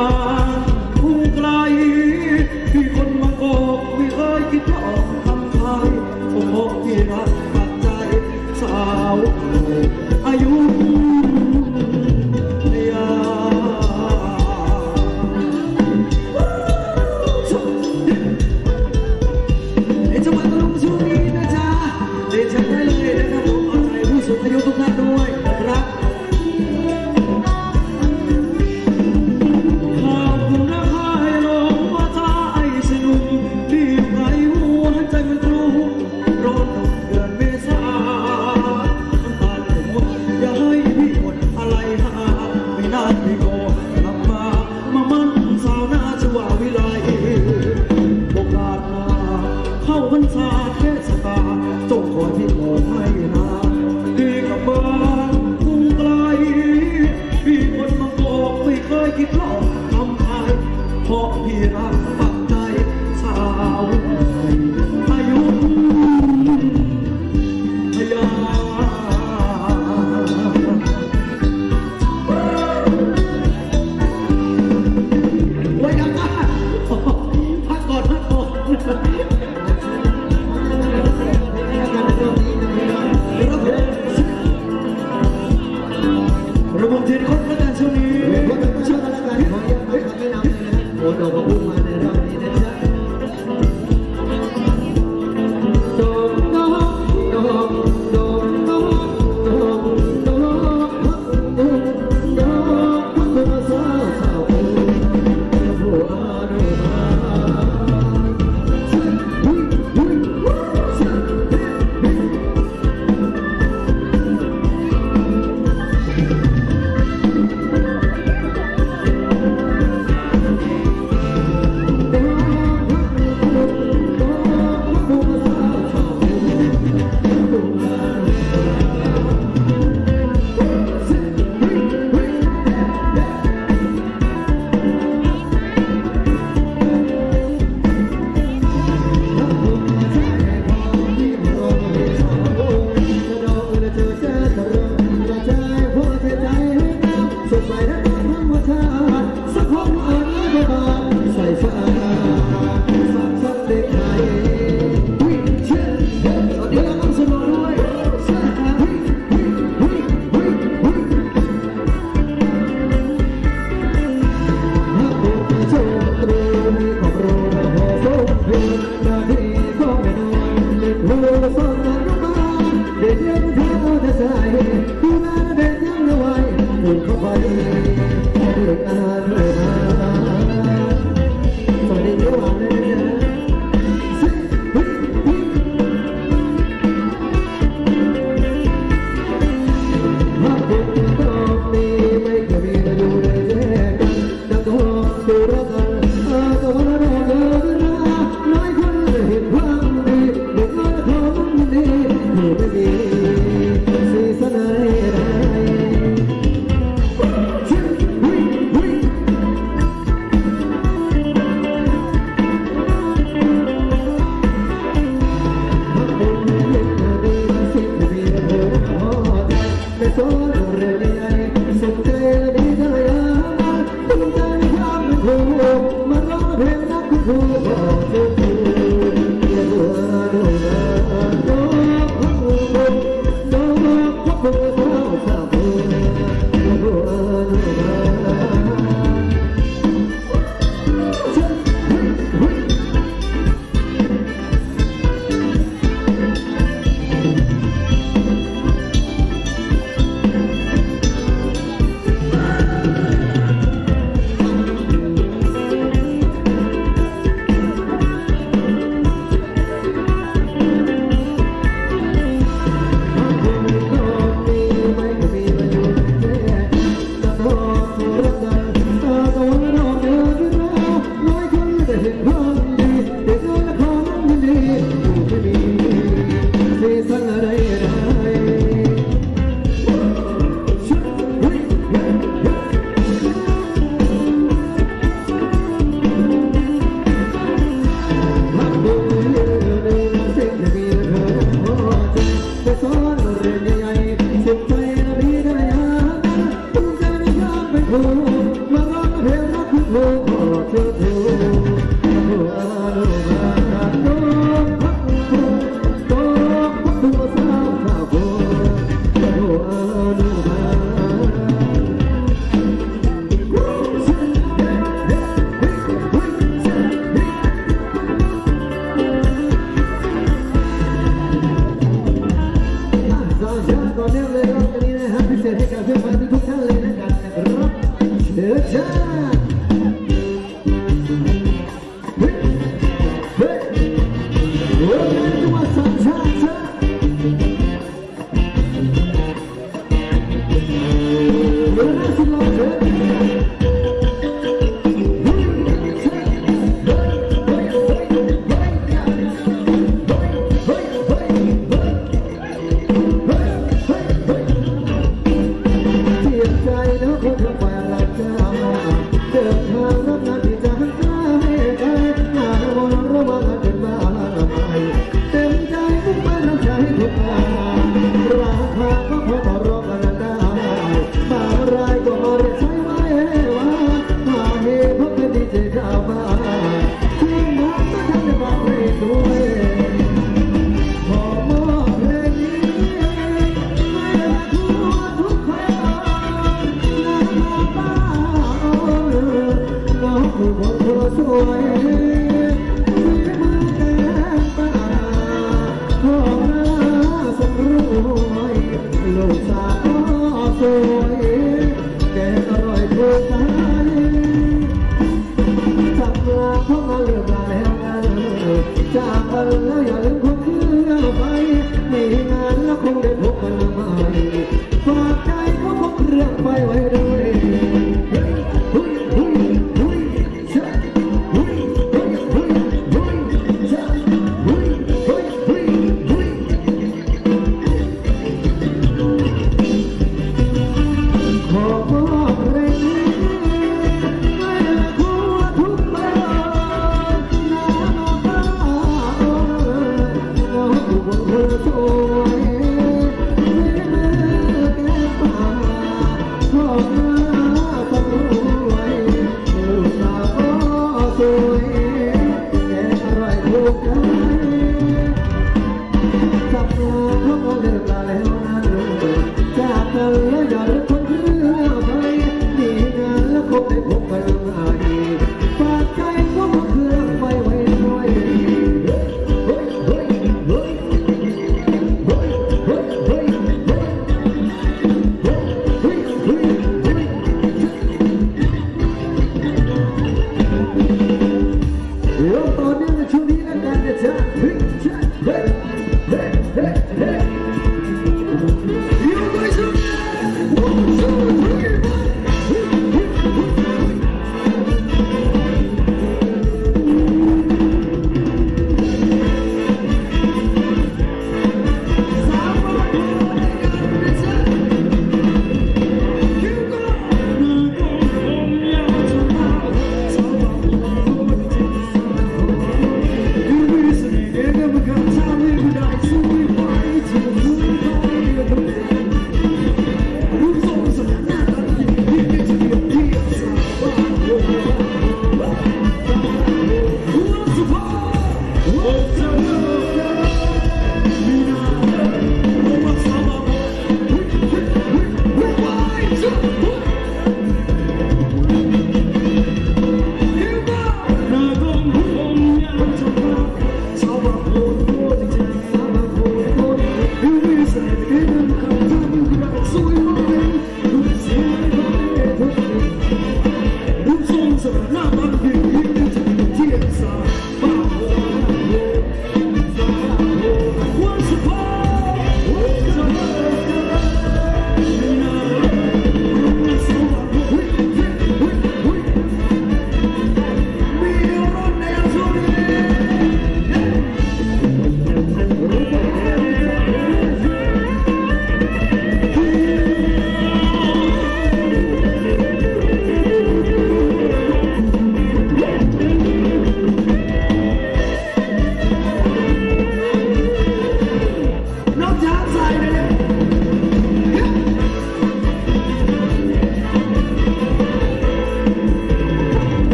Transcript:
goodbye.